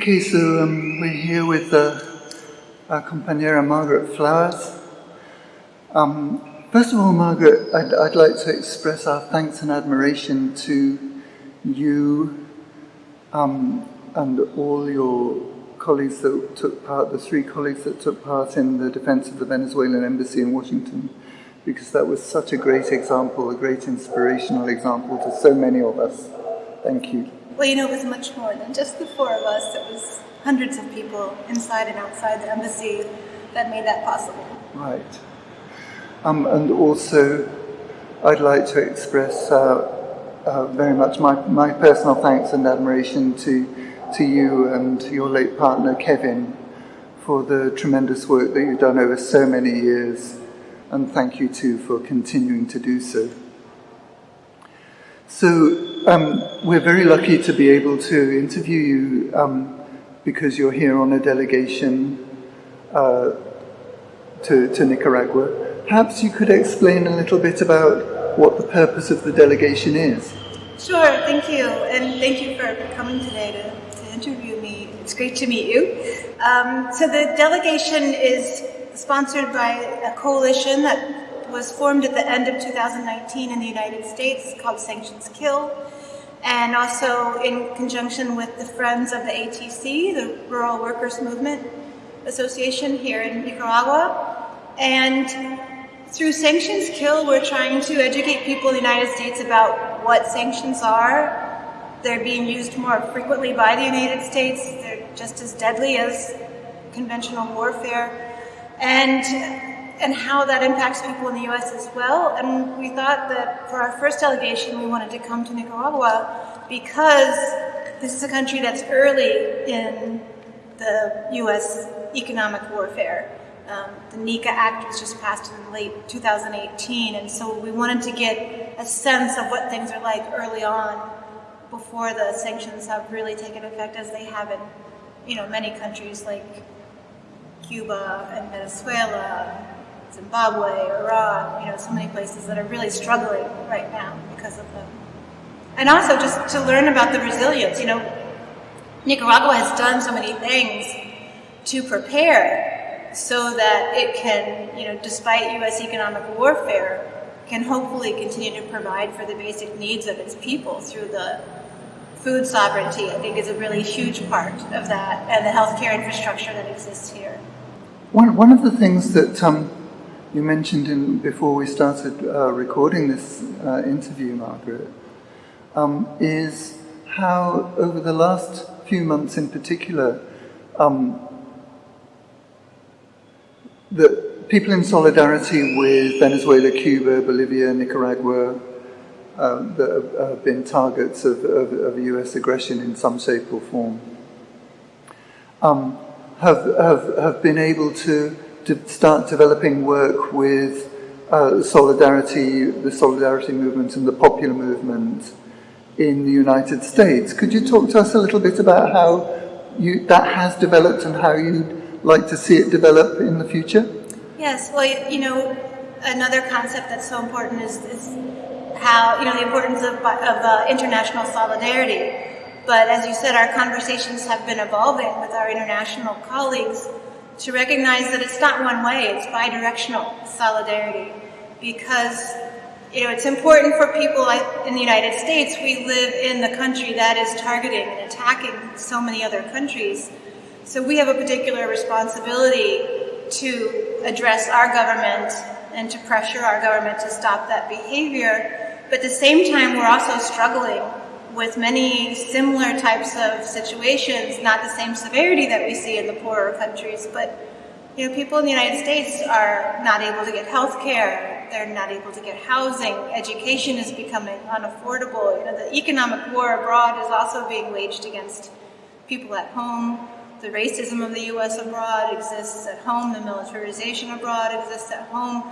Okay, so um, we're here with uh, our compañera Margaret Flowers. Um, first of all, Margaret, I'd, I'd, like to express our thanks and admiration to you um, and all your colleagues that took part, the three colleagues that took part in the defense of the Venezuelan embassy in Washington, because that was such a great example, a great inspirational example to so many of us. Thank you. Well, you know, it was much more than just the four of us. It was hundreds of people inside and outside the embassy that made that possible. Right. Um, and also, I'd like to express uh, uh, very much my, my personal thanks and admiration to, to you and your late partner, Kevin, for the tremendous work that you've done over so many years. And thank you too for continuing to do so. So, um, we're very lucky to be able to interview you um, because you're here on a delegation uh, to, to Nicaragua. Perhaps you could explain a little bit about what the purpose of the delegation is. Sure, thank you. And thank you for coming today to, to interview me. It's great to meet you. Um, so the delegation is sponsored by a coalition that was formed at the end of 2019 in the United States called Sanctions Kill, and also in conjunction with the Friends of the ATC, the Rural Workers Movement Association here in Nicaragua. And through Sanctions Kill, we're trying to educate people in the United States about what sanctions are. They're being used more frequently by the United States. They're just as deadly as conventional warfare. And and how that impacts people in the U.S. as well. And we thought that for our first delegation, we wanted to come to Nicaragua because this is a country that's early in the U.S. economic warfare. Um, the NICA Act was just passed in late 2018, and so we wanted to get a sense of what things are like early on before the sanctions have really taken effect as they have in you know, many countries like Cuba and Venezuela Zimbabwe, Iran, you know, so many places that are really struggling right now because of them. And also just to learn about the resilience, you know, Nicaragua has done so many things to prepare so that it can, you know, despite U.S. economic warfare, can hopefully continue to provide for the basic needs of its people through the food sovereignty, I think is a really huge part of that, and the healthcare infrastructure that exists here. One, one of the things that um, you mentioned in, before we started uh, recording this uh, interview, Margaret, um, is how over the last few months in particular, um, the people in solidarity with Venezuela, Cuba, Bolivia, Nicaragua, um, that have, have, been targets of, of, of, US aggression in some shape or form, um, have, have, have been able to to start developing work with uh, solidarity, the solidarity movement and the popular movement in the United States. Could you talk to us a little bit about how you, that has developed and how you'd like to see it develop in the future? Yes, well, you know, another concept that's so important is, is how, you know, the importance of, of uh, international solidarity. But as you said, our conversations have been evolving with our international colleagues to recognize that it's not one way, it's bi-directional solidarity. Because, you know, it's important for people in the United States, we live in the country that is targeting and attacking so many other countries. So we have a particular responsibility to address our government and to pressure our government to stop that behavior. But at the same time, we're also struggling with many similar types of situations, not the same severity that we see in the poorer countries, but you know, people in the United States are not able to get health care, they're not able to get housing, education is becoming unaffordable. You know, the economic war abroad is also being waged against people at home. The racism of the U.S. abroad exists at home, the militarization abroad exists at home.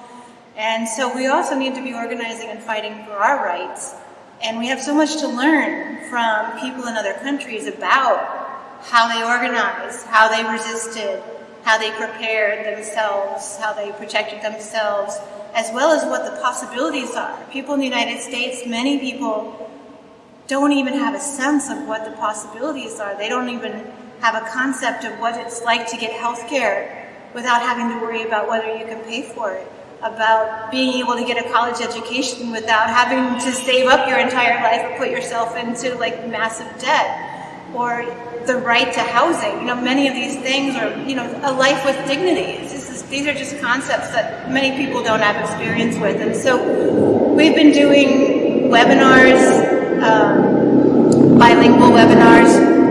And so we also need to be organizing and fighting for our rights. And we have so much to learn from people in other countries about how they organized, how they resisted, how they prepared themselves, how they protected themselves, as well as what the possibilities are. People in the United States, many people don't even have a sense of what the possibilities are. They don't even have a concept of what it's like to get health care without having to worry about whether you can pay for it, about being able to get a college education without having to save up your entire life or put yourself into like massive debt, or the right to housing. You know, many of these things are, you know, a life with dignity. These are just concepts that many people don't have experience with. And so we've been doing webinars, um, bilingual webinars,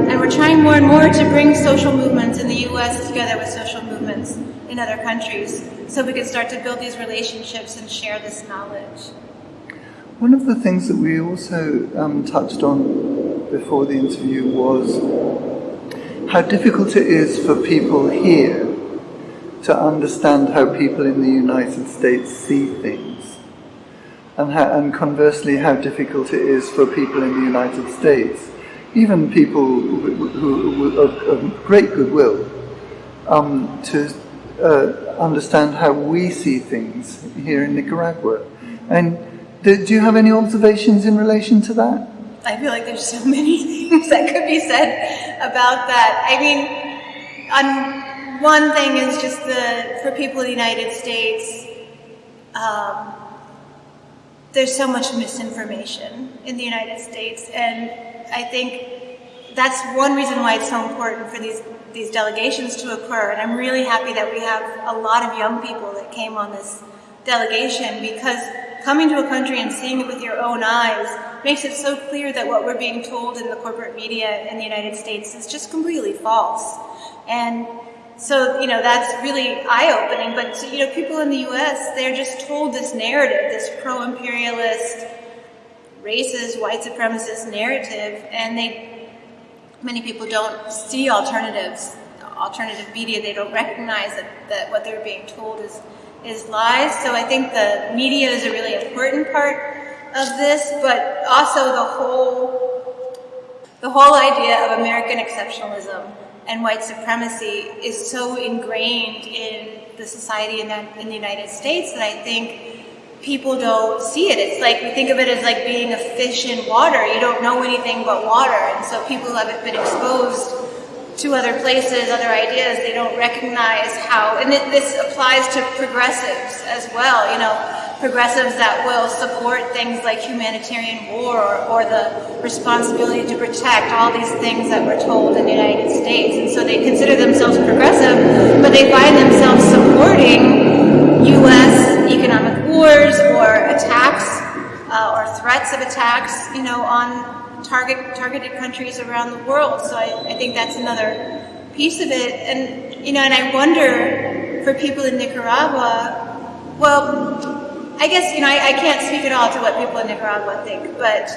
and we're trying more and more to bring social movements in the U.S. together with social movements in other countries so we can start to build these relationships and share this knowledge. One of the things that we also um, touched on before the interview was how difficult it is for people here to understand how people in the United States see things. And, how, and conversely, how difficult it is for people in the United States even people who, who, who of, of, great goodwill, um, to uh, understand how we see things here in Nicaragua. And do, do you have any observations in relation to that? I feel like there's so many things that could be said about that. I mean, on one thing is just the for people in the United States, um, there's so much misinformation in the United States, and I think that's one reason why it's so important for these these delegations to occur. And I'm really happy that we have a lot of young people that came on this delegation because coming to a country and seeing it with your own eyes makes it so clear that what we're being told in the corporate media in the United States is just completely false. And so, you know, that's really eye-opening. But, you know, people in the U.S., they're just told this narrative, this pro-imperialist, racist, white supremacist narrative, and they, many people don't see alternatives, alternative media. They don't recognize that, that what they're being told is, is lies. So I think the media is a really important part of this, but also the whole, the whole idea of American exceptionalism and white supremacy is so ingrained in the society in the, in the United States that I think people don't see it. It's like we think of it as like being a fish in water. You don't know anything but water. And so people who haven't been exposed to other places, other ideas, they don't recognize how, and it, this applies to progressives as well, you know, progressives that will support things like humanitarian war or, or the responsibility to protect, all these things that we're told in the United States. And so they consider themselves progressive, but they find themselves supporting U.S or attacks uh, or threats of attacks, you know, on target targeted countries around the world. So I, I think that's another piece of it. And, you know, and I wonder for people in Nicaragua, well, I guess, you know, I, I can't speak at all to what people in Nicaragua think, but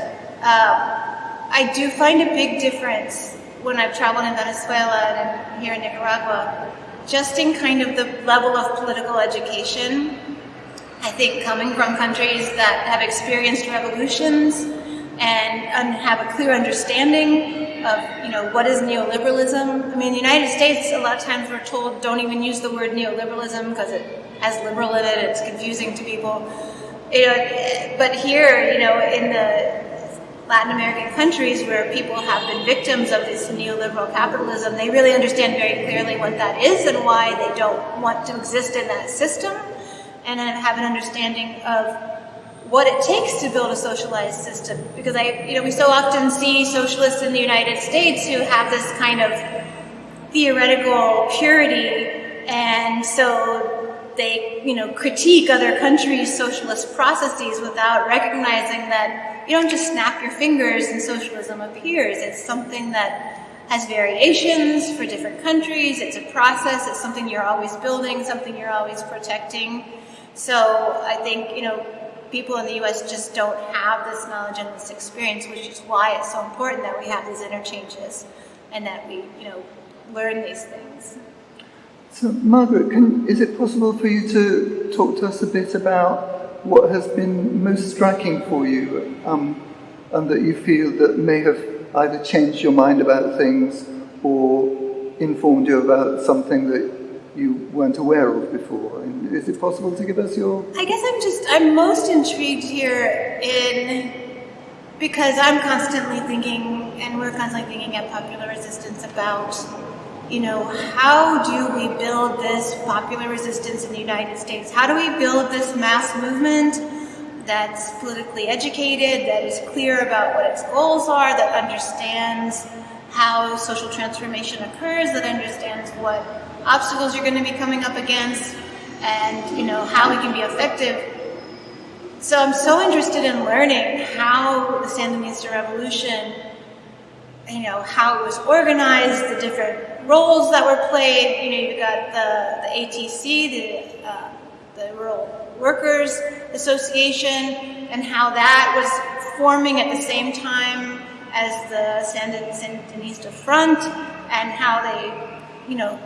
uh, I do find a big difference when I've traveled in Venezuela and here in Nicaragua, just in kind of the level of political education I think coming from countries that have experienced revolutions and, have a clear understanding of, you know, what is neoliberalism. I mean, the United States, a lot of times we're told don't even use the word neoliberalism because it has liberal in it, it's confusing to people. You know, but here, you know, in the Latin American countries where people have been victims of this neoliberal capitalism, they really understand very clearly what that is and why they don't want to exist in that system and have an understanding of what it takes to build a socialized system. Because I, you know, we so often see socialists in the United States who have this kind of theoretical purity, and so they, you know, critique other countries' socialist processes without recognizing that you don't just snap your fingers and socialism appears. It's something that has variations for different countries. It's a process. It's something you're always building, something you're always protecting. So I think, you know, people in the U.S. just don't have this knowledge and this experience, which is why it's so important that we have these interchanges and that we, you know, learn these things. So, Margaret, can, is it possible for you to talk to us a bit about what has been most striking for you um, and that you feel that may have either changed your mind about things or informed you about something that you weren't aware of before. And is it possible to give us your? I guess I'm just I'm most intrigued here in because I'm constantly thinking and we're constantly thinking at Popular Resistance about, you know, how do we build this popular resistance in the United States? How do we build this mass movement that's politically educated, that is clear about what its goals are, that understands how social transformation occurs, that understands what obstacles you're going to be coming up against, and you know how we can be effective. So I'm so interested in learning how the Sandinista revolution, you know, how it was organized, the different roles that were played. You know, you've got the, the ATC, the, uh, the Rural Workers Association, and how that was forming at the same time as the Sandinista Front, and how they, you know,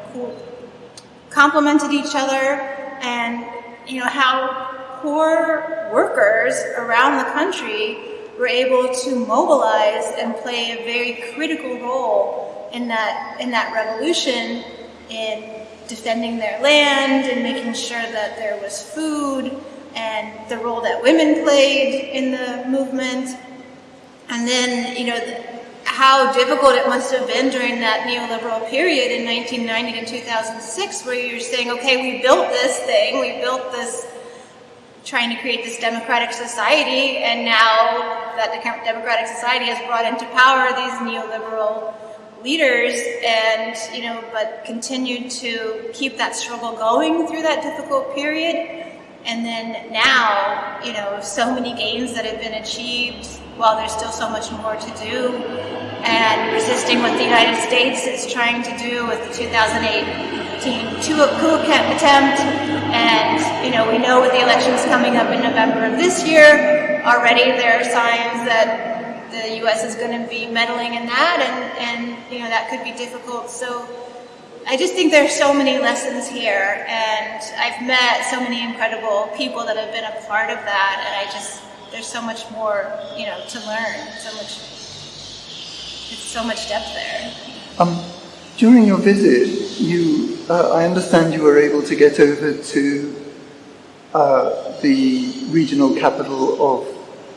complemented each other, and you know how poor workers around the country were able to mobilize and play a very critical role in that in that revolution in defending their land and making sure that there was food and the role that women played in the movement. And then you know how difficult it must have been during that neoliberal period in 1990 to 2006 where you're saying okay we built this thing we built this trying to create this democratic society, and now that the democratic society has brought into power these neoliberal leaders and, you know, but continued to keep that struggle going through that difficult period. And then now, you know, so many gains that have been achieved while there's still so much more to do and resisting what the United States is trying to do with the 2018 coup attempt. And, you know, we know with the elections coming up in November of this year, already there are signs that the U.S. is going to be meddling in that and, and, you know, that could be difficult. So I just think there are so many lessons here and I've met so many incredible people that have been a part of that and I just, there's so much more, you know, to learn, so much, it's so much depth there. Um, during your visit, you, uh, I understand you were able to get over to uh, the regional capital of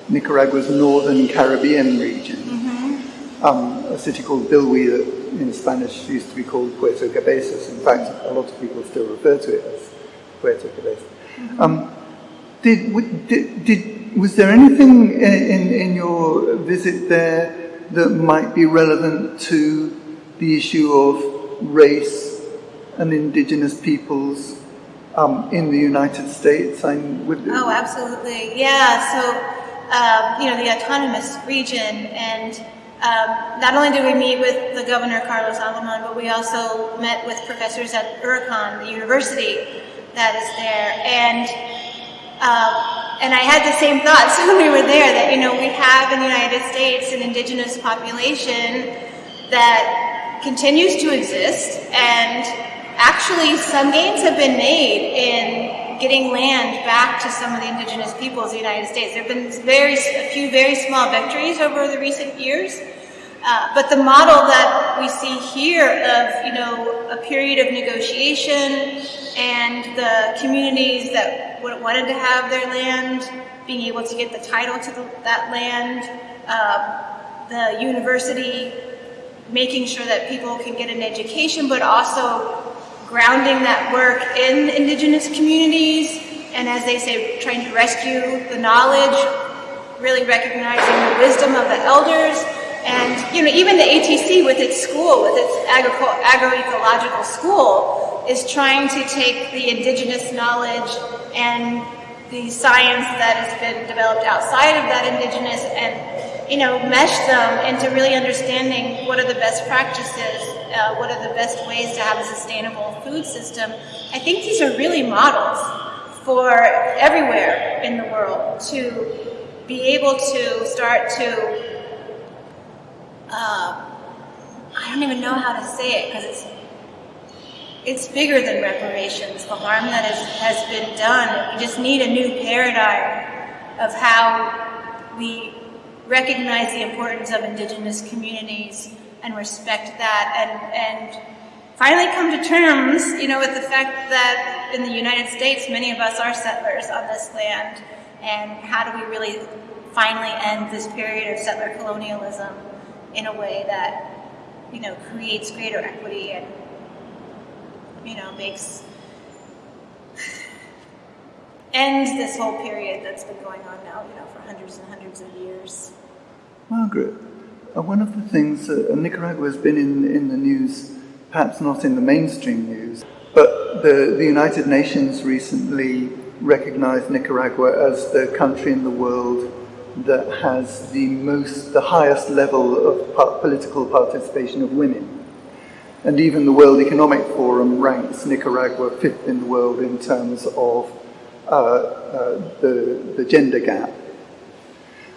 Nicaragua's northern Caribbean region, mm -hmm. um, a city called Bilwi that in Spanish used to be called Puerto Cabezas. In fact, a lot of people still refer to it as Puerto Cabezas. Mm -hmm. um, did, did, did was there anything in, in, in, your visit there that might be relevant to the issue of race and indigenous peoples um, in the United States? I'm with oh, absolutely. Yeah. So, um, you know, the autonomous region and um, not only did we meet with the governor, Carlos Aleman, but we also met with professors at URACCAN, the university that is there. And um, and I had the same thoughts when we were there that, you know, we have in the United States an indigenous population that continues to exist and actually some gains have been made in getting land back to some of the indigenous peoples of the United States. There have been very, a few very small victories over the recent years. Uh, but the model that we see here of, you know, a period of negotiation and the communities that wanted to have their land, being able to get the title to the, that land, um, the university making sure that people can get an education, but also grounding that work in indigenous communities, and as they say, trying to rescue the knowledge, really recognizing the wisdom of the elders, and you know, even the ATC with its school, with its agroecological school, is trying to take the indigenous knowledge and the science that has been developed outside of that indigenous and you know mesh them into really understanding what are the best practices, uh, what are the best ways to have a sustainable food system. I think these are really models for everywhere in the world to be able to start to uh, I don't even know how to say it because it's it's bigger than reparations. The harm that has, has been done. We just need a new paradigm of how we recognize the importance of indigenous communities and respect that and, and finally come to terms, you know, with the fact that in the United States, many of us are settlers on this land. And how do we really finally end this period of settler colonialism? in a way that, you know, creates greater equity and, you know, makes ends this whole period that's been going on now, you know, for hundreds and hundreds of years. Margaret, uh, one of the things uh, Nicaragua has been in, in the news, perhaps not in the mainstream news, but the, the United Nations recently recognized Nicaragua as the country in the world that has the most, the highest level of political participation of women. And even the World Economic Forum ranks Nicaragua fifth in the world in terms of uh, uh, the, the gender gap.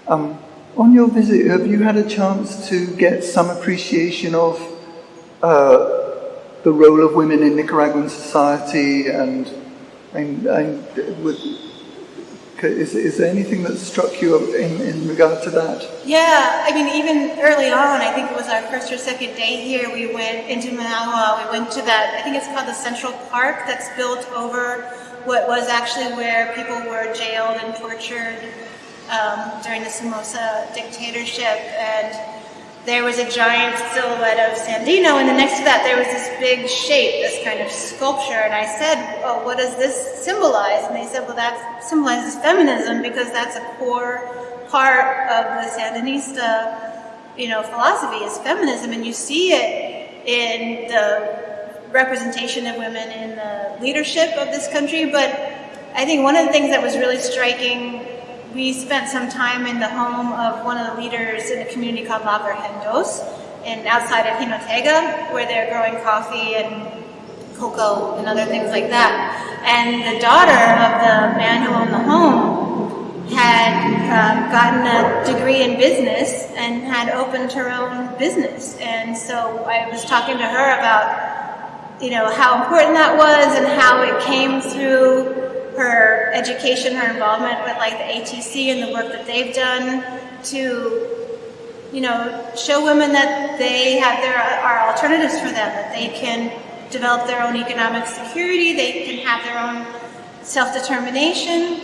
Um, on your visit, have you had a chance to get some appreciation of uh, the role of women in Nicaraguan society and, and, and is, is there anything that struck you in, in regard to that? Yeah, I mean, even early on, I think it was our first or second day here, we went into Managua, we went to that, I think it's called the Central Park that's built over what was actually where people were jailed and tortured um, during the Somoza dictatorship. And there was a giant silhouette of Sandino, and then next to that there was this big shape, this kind of sculpture. And I said, oh, what does this symbolize? And they said, well, that symbolizes feminism because that's a core part of the Sandinista, you know, philosophy is feminism, and you see it in the representation of women in the leadership of this country. But I think one of the things that was really striking we spent some time in the home of one of the leaders in a community called La Vergendos, and outside of Jinotega, where they're growing coffee and cocoa and other things like that. And the daughter of the man who owned the home had um, gotten a degree in business and had opened her own business. And so I was talking to her about, you know, how important that was and how it came through her education, her involvement with like the ATC and the work that they've done to, you know, show women that they have there are alternatives for them, that they can develop their own economic security, they can have their own self-determination,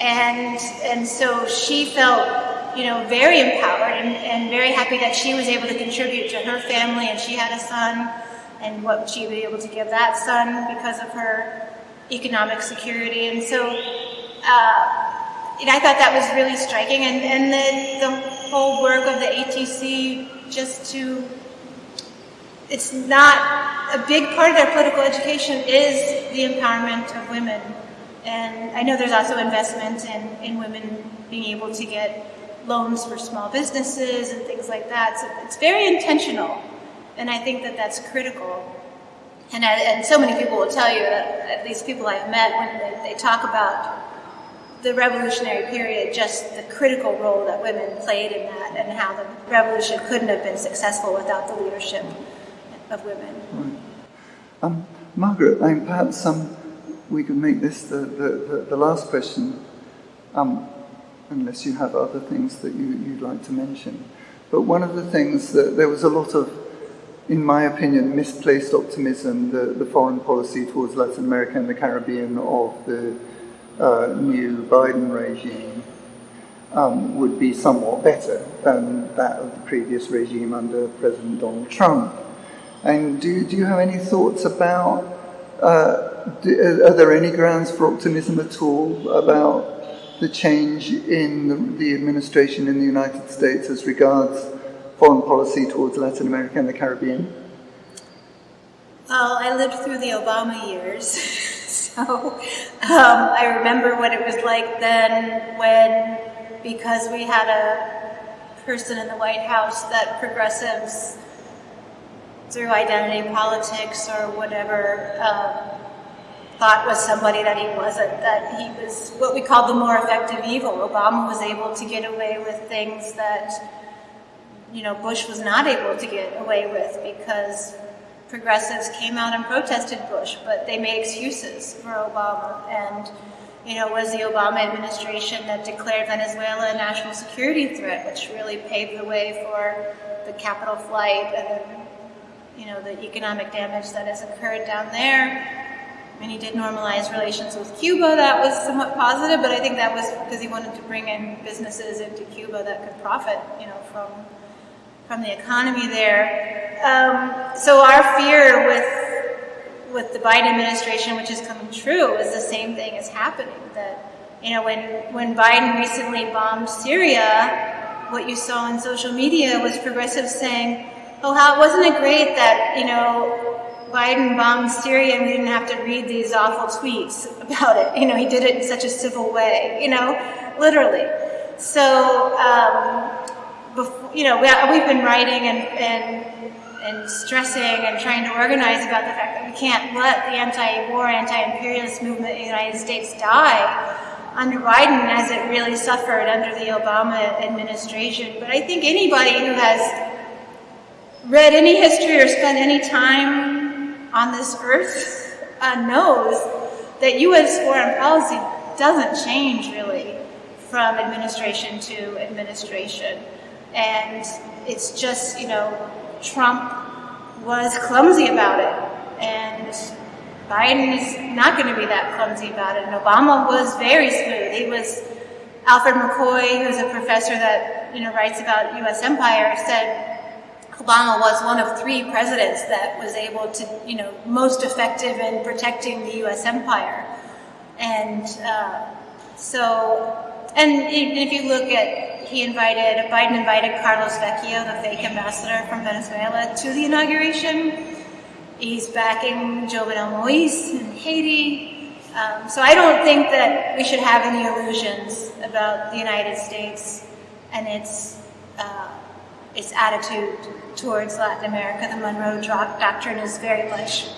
and and so she felt, you know, very empowered and, and very happy that she was able to contribute to her family, and she had a son, and what she was able to give that son because of her economic security. And so uh, and I thought that was really striking. And, and the, the whole work of the ATC just to, it's not, a big part of their political education is the empowerment of women. And I know there's also investment in, in women being able to get loans for small businesses and things like that. So it's very intentional. And I think that that's critical. And, and so many people will tell you, that, at least people I've met, when they, they talk about the revolutionary period, just the critical role that women played in that and how the revolution couldn't have been successful without the leadership of women. Right. Um, Margaret, I mean, perhaps um, we could make this the, the, the, the last question, um, unless you have other things that you, you'd like to mention. But one of the things that there was a lot of in my opinion, misplaced optimism, the, the foreign policy towards Latin America and the Caribbean of the uh, new Biden regime um, would be somewhat better than that of the previous regime under President Donald Trump. And do, do you have any thoughts about, uh, do, are there any grounds for optimism at all about the change in the, the administration in the United States as regards foreign policy towards Latin America and the Caribbean? Well, I lived through the Obama years, so um, I remember what it was like then when, because we had a person in the White House that progressives through identity politics or whatever um, thought was somebody that he wasn't, that he was what we call the more effective evil. Obama was able to get away with things that you know, Bush was not able to get away with because progressives came out and protested Bush, but they made excuses for Obama. And, you know, it was the Obama administration that declared Venezuela a national security threat, which really paved the way for the capital flight and, you know, the economic damage that has occurred down there. And he did normalize relations with Cuba. That was somewhat positive, but I think that was because he wanted to bring in businesses into Cuba that could profit, you know, from from the economy there. Um, so our fear with with the Biden administration, which is coming true, is the same thing is happening. That you know, when when Biden recently bombed Syria, what you saw on social media was progressives saying, "Oh, how wasn't it great that you know Biden bombed Syria and we didn't have to read these awful tweets about it. You know, he did it in such a civil way, you know, literally. So, um, before, you know, we, have been writing and, and, and stressing and trying to organize about the fact that we can't let the anti-war, anti-imperialist movement in the United States die under Biden as it really suffered under the Obama administration. But I think anybody who has read any history or spent any time on this earth uh, knows that U.S. foreign policy doesn't change really from administration to administration. And it's just, you know, Trump was clumsy about it. And Biden is not going to be that clumsy about it. And Obama was very smooth. He was, Alfred McCoy, who's a professor that, you know, writes about U.S. empire, said Obama was one of three presidents that was able to, you know, most effective in protecting the U.S. empire. And uh, so, and if you look at, he invited, Biden invited Carlos Vecchio, the fake ambassador from Venezuela, to the inauguration. He's backing Jovenel Moise in Haiti. Um, so I don't think that we should have any illusions about the United States and its uh, its attitude towards Latin America. The Monroe Doctrine is very much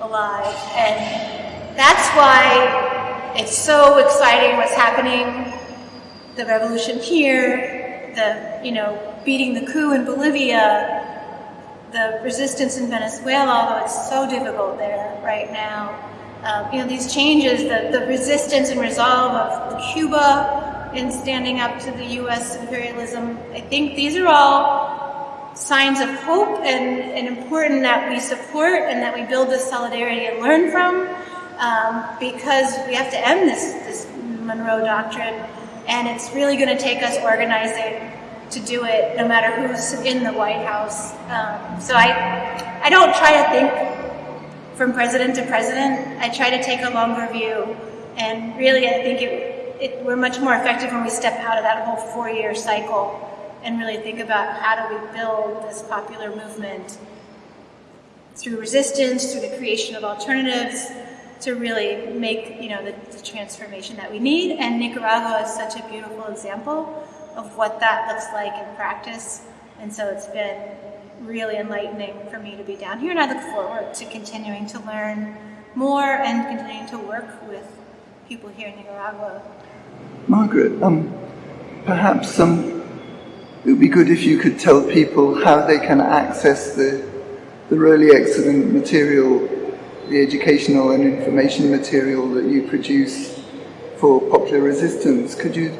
alive. And that's why it's so exciting what's happening, the revolution here, the, you know, beating the coup in Bolivia, the resistance in Venezuela, although it's so difficult there right now. Um, you know, these changes, the, the resistance and resolve of Cuba, in standing up to the U.S. imperialism. I think these are all signs of hope and, and important that we support and that we build this solidarity and learn from um, because we have to end this, this Monroe Doctrine and it's really going to take us organizing to do it no matter who's in the White House. Um, so I, I don't try to think from president to president. I try to take a longer view and really I think it it, we're much more effective when we step out of that whole four-year cycle and really think about how do we build this popular movement through resistance, through the creation of alternatives, to really make you know the, the, transformation that we need. And Nicaragua is such a beautiful example of what that looks like in practice. And so it's been really enlightening for me to be down here, and I look forward to continuing to learn more and continuing to work with people here in Nicaragua. Margaret, um, perhaps um, it would be good if you could tell people how they can access the, the really excellent material, the educational and information material that you produce for popular resistance. Could you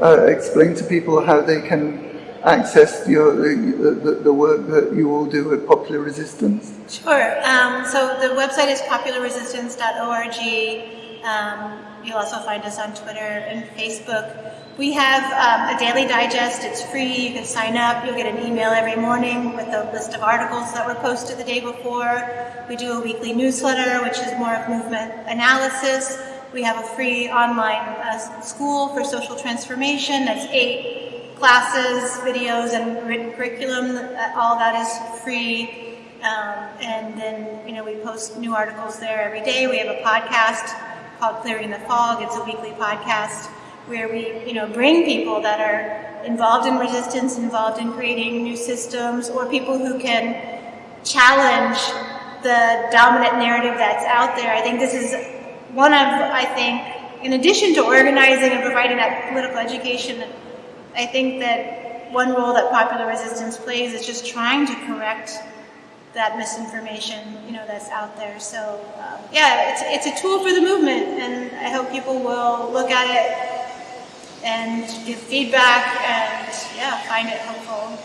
uh, explain to people how they can access your, the, the, work that you all do at Popular Resistance? Sure. Um, so the website is popularresistance.org. Um, you'll also find us on Twitter and Facebook. We have um, a daily digest. It's free. You can sign up. You'll get an email every morning with a list of articles that were posted the day before. We do a weekly newsletter, which is more of movement analysis. We have a free online uh, school for social transformation. That's eight classes, videos, and written curriculum. All that is free. Um, and then, you know, we post new articles there every day. We have a podcast called Clearing the Fog. It's a weekly podcast where we, you know, bring people that are involved in resistance, involved in creating new systems, or people who can challenge the dominant narrative that's out there. I think this is one of, I think, in addition to organizing and providing that political education, I think that one role that popular resistance plays is just trying to correct that misinformation, you know, that's out there. So, um, yeah, it's, it's a tool for the movement, and I hope people will look at it and give feedback and, yeah, find it helpful.